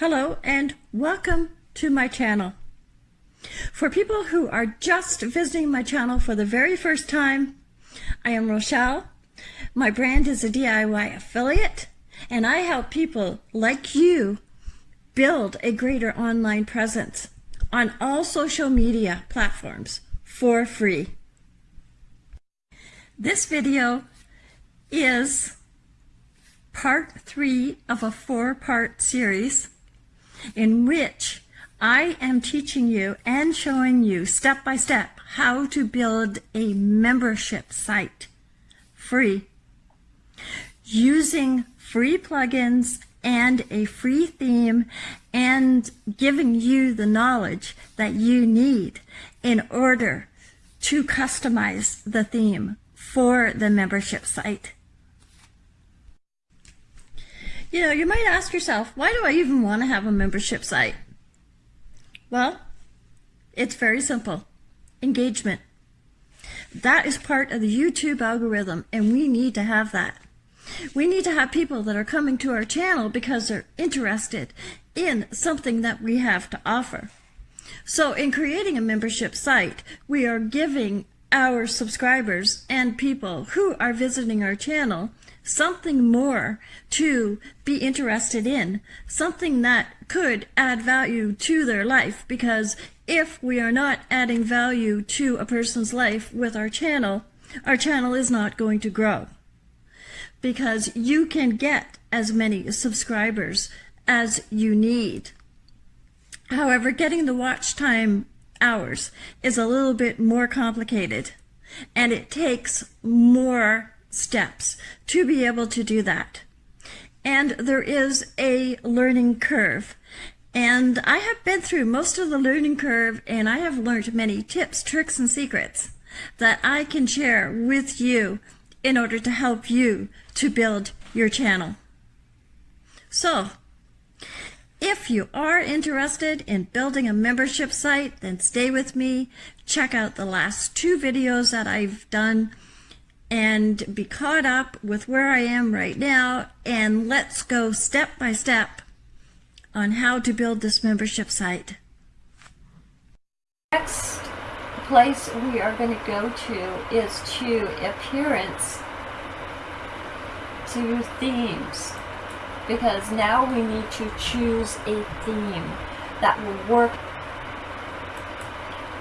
Hello and welcome to my channel. For people who are just visiting my channel for the very first time, I am Rochelle. My brand is a DIY affiliate and I help people like you build a greater online presence on all social media platforms for free. This video is part three of a four-part series in which I am teaching you and showing you step by step how to build a membership site free using free plugins and a free theme and giving you the knowledge that you need in order to customize the theme for the membership site. You know, you might ask yourself, why do I even want to have a membership site? Well, it's very simple. Engagement. That is part of the YouTube algorithm, and we need to have that. We need to have people that are coming to our channel because they're interested in something that we have to offer. So in creating a membership site, we are giving our subscribers and people who are visiting our channel something more to be interested in, something that could add value to their life because if we are not adding value to a person's life with our channel, our channel is not going to grow because you can get as many subscribers as you need. However, getting the watch time hours is a little bit more complicated and it takes more steps to be able to do that. And there is a learning curve. And I have been through most of the learning curve and I have learned many tips, tricks, and secrets that I can share with you in order to help you to build your channel. So, if you are interested in building a membership site, then stay with me. Check out the last two videos that I've done and be caught up with where I am right now and let's go step by step on how to build this membership site. Next place we are going to go to is to appearance to themes because now we need to choose a theme that will work.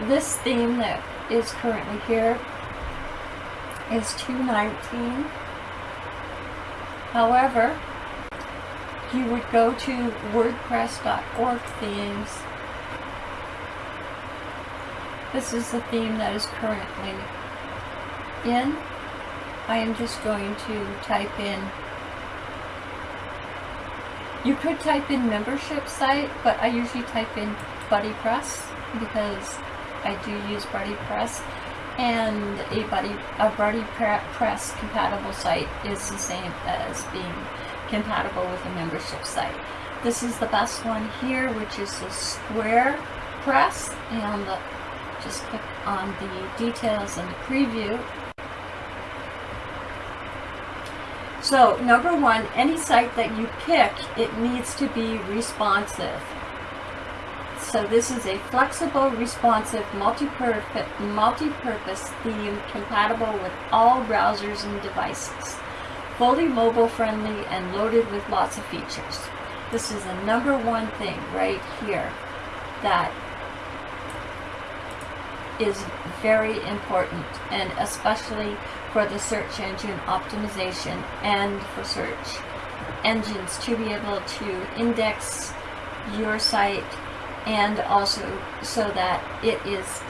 This theme that is currently here is 219. However, you would go to wordpress.org themes. This is the theme that is currently in. I am just going to type in you could type in membership site, but I usually type in BuddyPress because I do use BuddyPress and a Buddy a Buddy Press compatible site is the same as being compatible with a membership site. This is the best one here, which is the Square Press, and just click on the details and the preview. So number one, any site that you pick, it needs to be responsive. So this is a flexible, responsive, multi-purpose multi theme compatible with all browsers and devices. Fully mobile friendly and loaded with lots of features. This is the number one thing right here that is very important and especially for the search engine optimization and for search engines to be able to index your site and also so that it is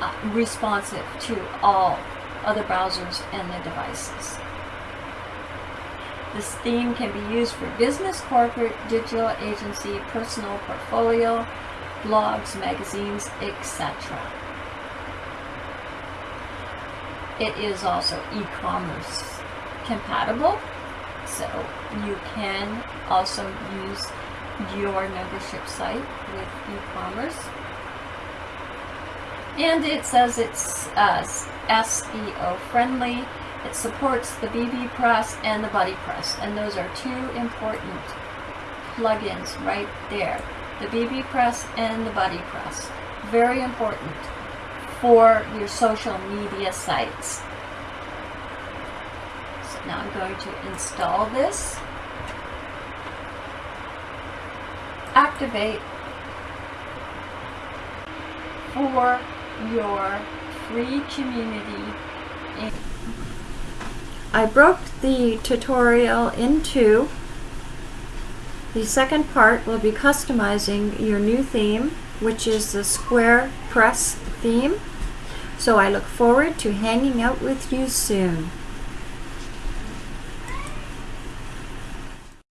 uh, responsive to all other browsers and the devices. This theme can be used for business, corporate, digital agency, personal portfolio, blogs, magazines, etc. It is also e-commerce compatible, so you can also use your membership site with e-commerce. And it says it's uh, SEO friendly. It supports the BB Press and the Buddy Press, and those are two important plugins right there. The BB Press and the Buddy Press. Very important for your social media sites. So now I'm going to install this. Activate for your free community. I broke the tutorial into the second part will be customizing your new theme, which is the Square Press theme. So I look forward to hanging out with you soon.